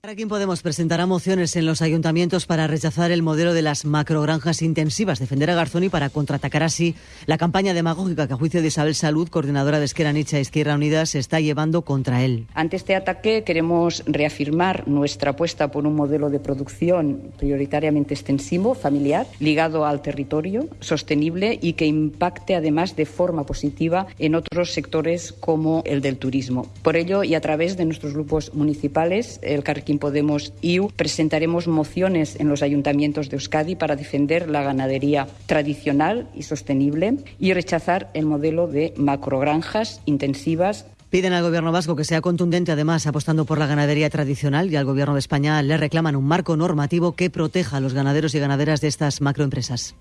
Para quien Podemos presentará mociones en los ayuntamientos para rechazar el modelo de las macrogranjas intensivas, defender a Garzón y para contraatacar así la campaña demagógica que a juicio de Isabel Salud, coordinadora de Esquerra Nicha y Izquierda Unida, se está llevando contra él. Ante este ataque queremos reafirmar nuestra apuesta por un modelo de producción prioritariamente extensivo, familiar, ligado al territorio, sostenible y que impacte además de forma positiva en otros sectores como el del turismo. Por ello y a través de nuestros grupos municipales, el Carquín Podemos IU, presentaremos mociones en los ayuntamientos de Euskadi para defender la ganadería tradicional y sostenible y rechazar el modelo de macrogranjas intensivas Piden al Gobierno vasco que sea contundente, además, apostando por la ganadería tradicional y al Gobierno de España le reclaman un marco normativo que proteja a los ganaderos y ganaderas de estas macroempresas.